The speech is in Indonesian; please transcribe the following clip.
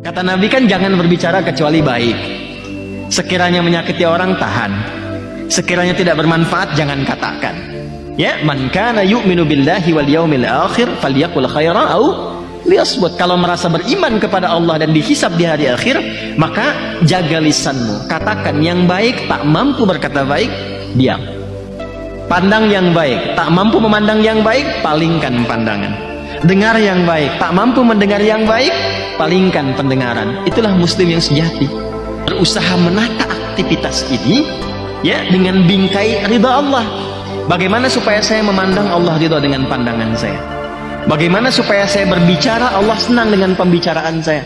Kata Nabi kan jangan berbicara kecuali baik. Sekiranya menyakiti orang tahan. Sekiranya tidak bermanfaat jangan katakan. Ya, man kana yu'minu billahi wal yaumil akhir falyakul khaira au liyasbut. Kalau merasa beriman kepada Allah dan dihisab di hari akhir, maka jaga lisanmu. Katakan yang baik, tak mampu berkata baik, diam. Pandang yang baik, tak mampu memandang yang baik, palingkan pandangan. Dengar yang baik, tak mampu mendengar yang baik, palingkan pendengaran. Itulah muslim yang sejati. Berusaha menata aktivitas ini ya dengan bingkai ridha Allah. Bagaimana supaya saya memandang Allah ridha dengan pandangan saya? Bagaimana supaya saya berbicara Allah senang dengan pembicaraan saya?